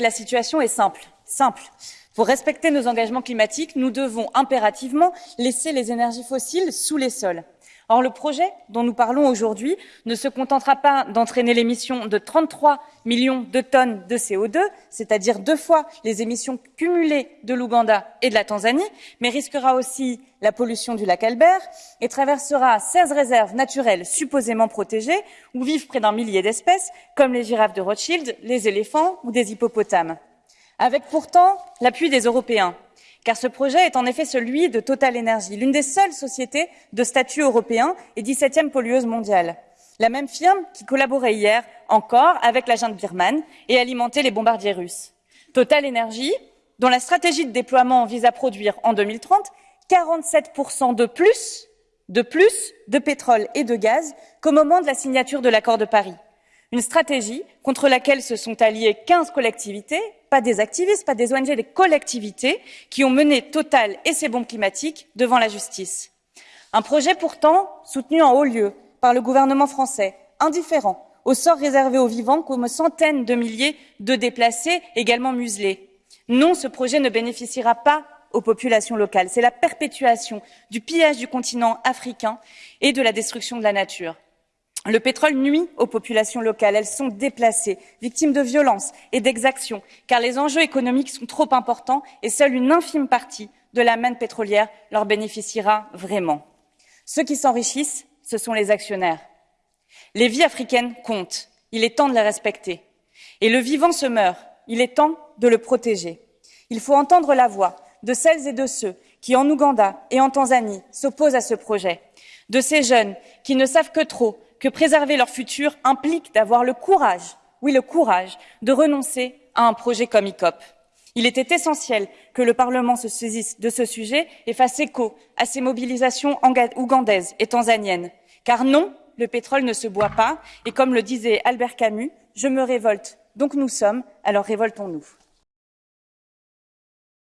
La situation est simple. Simple. Pour respecter nos engagements climatiques, nous devons impérativement laisser les énergies fossiles sous les sols. Or, le projet dont nous parlons aujourd'hui ne se contentera pas d'entraîner l'émission de 33 millions de tonnes de CO2, c'est-à-dire deux fois les émissions cumulées de l'Ouganda et de la Tanzanie, mais risquera aussi la pollution du lac Albert et traversera 16 réserves naturelles supposément protégées où vivent près d'un millier d'espèces, comme les girafes de Rothschild, les éléphants ou des hippopotames. Avec pourtant l'appui des Européens, car ce projet est en effet celui de Total Energy, l'une des seules sociétés de statut européen et 17e pollueuse mondiale. La même firme qui collaborait hier encore avec la junte birmane et alimentait les bombardiers russes. Total Energy, dont la stratégie de déploiement vise à produire en 2030 47% de plus, de plus de pétrole et de gaz qu'au moment de la signature de l'accord de Paris. Une stratégie contre laquelle se sont alliées 15 collectivités, pas des activistes, pas des ONG, des collectivités qui ont mené Total et ses bombes climatiques devant la justice. Un projet pourtant soutenu en haut lieu par le gouvernement français, indifférent au sort réservé aux vivants comme centaines de milliers de déplacés également muselés. Non, ce projet ne bénéficiera pas aux populations locales. C'est la perpétuation du pillage du continent africain et de la destruction de la nature. Le pétrole nuit aux populations locales. Elles sont déplacées, victimes de violences et d'exactions, car les enjeux économiques sont trop importants et seule une infime partie de la manne pétrolière leur bénéficiera vraiment. Ceux qui s'enrichissent, ce sont les actionnaires. Les vies africaines comptent. Il est temps de les respecter. Et le vivant se meurt. Il est temps de le protéger. Il faut entendre la voix de celles et de ceux qui, en Ouganda et en Tanzanie, s'opposent à ce projet, de ces jeunes qui ne savent que trop que préserver leur futur implique d'avoir le courage, oui le courage, de renoncer à un projet comme ICOP. Il était essentiel que le Parlement se saisisse de ce sujet et fasse écho à ces mobilisations ougandaises et tanzaniennes. Car non, le pétrole ne se boit pas, et comme le disait Albert Camus, je me révolte, donc nous sommes, alors révoltons-nous.